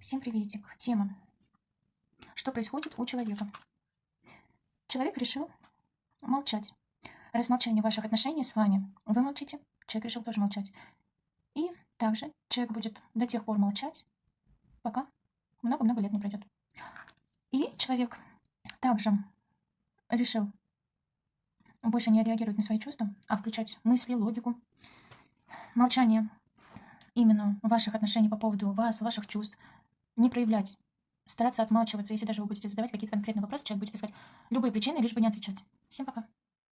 Всем приветик. Тема. Что происходит у человека? Человек решил молчать. Раз молчание ваших отношений с вами, вы молчите, человек решил тоже молчать. И также человек будет до тех пор молчать, пока много-много лет не пройдет. И человек также решил больше не реагировать на свои чувства, а включать мысли, логику. Молчание именно ваших отношений по поводу вас, ваших чувств, не проявлять, стараться отмалчиваться. Если даже вы будете задавать какие-то конкретные вопросы, человек будет искать любые причины, лишь бы не отвечать. Всем пока.